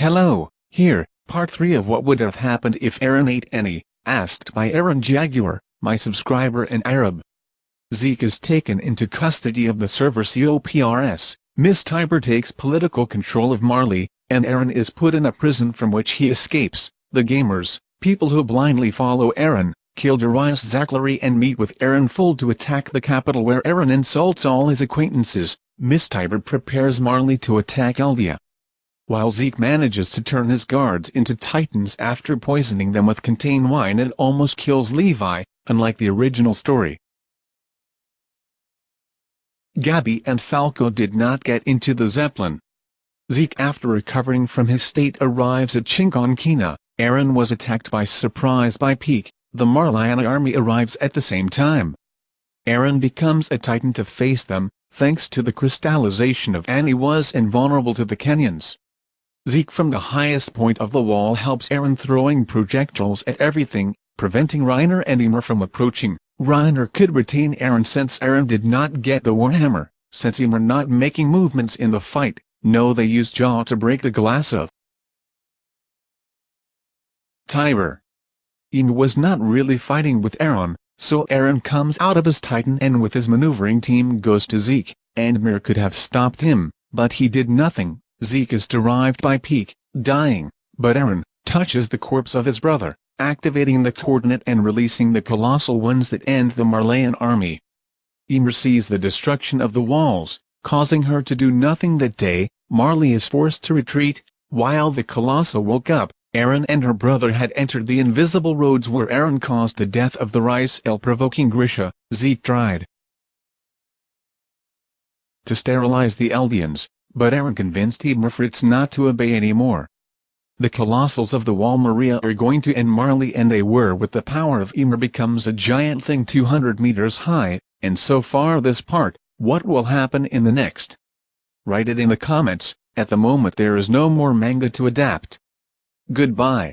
Hello, here, part 3 of what would have happened if Eren ate Annie, asked by Aaron Jaguar, my subscriber in Arab. Zeke is taken into custody of the Survey Corps, Miss Tybur takes political control of Marley, and Eren is put in a prison from which he escapes. The gamers, people who blindly follow Eren, kill Darius Zackly and meet with Eren Full to attack the capital where Eren insults all his acquaintances. Miss Tybur prepares Marley to attack Eldia while Zeke manages to turn his guards into titans after poisoning them with contain wine and almost kills Levi, unlike the original story. Gabi and Falco did not get into the Zeppelin. Zeke after recovering from his state arrives at Shiganshina, Eren was attacked by surprise by Pieck, the Marleyan army arrives at the same time. Eren becomes a titan to face them, thanks to the crystallization of Annie was invulnerable to the Kenyans. Zeke from the highest point of the wall helps Eren throwing projectiles at everything, preventing Reiner and Ymir from approaching. Reiner could retain Eren since Eren did not get the Warhammer, since Ymir not making movements in the fight, no they used Jaw to break the glass of Tybur. Ymir was not really fighting with Eren, so Eren comes out of his Titan and with his maneuvering team goes to Zeke, and Mir could have stopped him, but he did nothing. Zeke is derived by Pieck, dying, but Eren, touches the corpse of his brother, activating the coordinate and releasing the colossal ones that end the Marleyan army. Ymir sees the destruction of the walls, causing her to do nothing that day, Marley is forced to retreat, while the Colossal woke up, Eren and her brother had entered the invisible roads where Eren caused the death of the rice el provoking Grisha, Zeke tried to sterilize the Eldians, but Eren convinced Ymir Fritz not to obey anymore. The Colossals of the Wall Maria are going to end Marley and they were with the power of Ymir becomes a giant thing 200 meters high, and so far this part, what will happen in the next? Write it in the comments, at the moment there is no more manga to adapt. Goodbye.